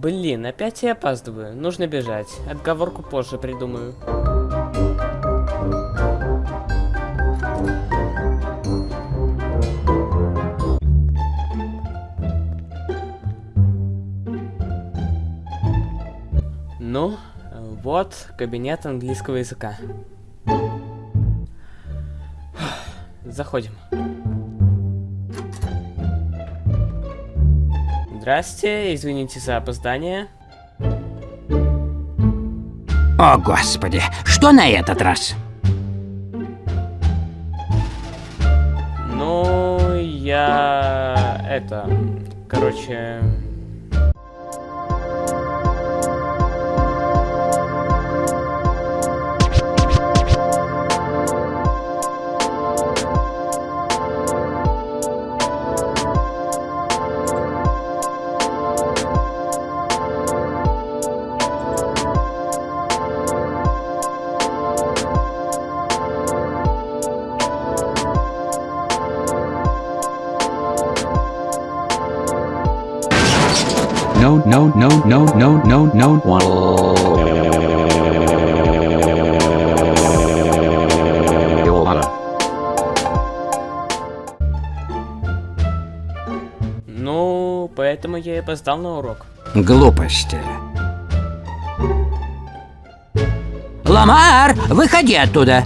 Блин, опять я опаздываю. Нужно бежать. Отговорку позже придумаю. Ну, вот кабинет английского языка. Заходим. Здрасте, извините за опоздание. О, Господи, что на этот раз? Ну, я... это... Короче... No, no, no, no, no, no, no, one. Ну, поэтому я и опоздал на урок. Глупости. Ламар, выходи оттуда.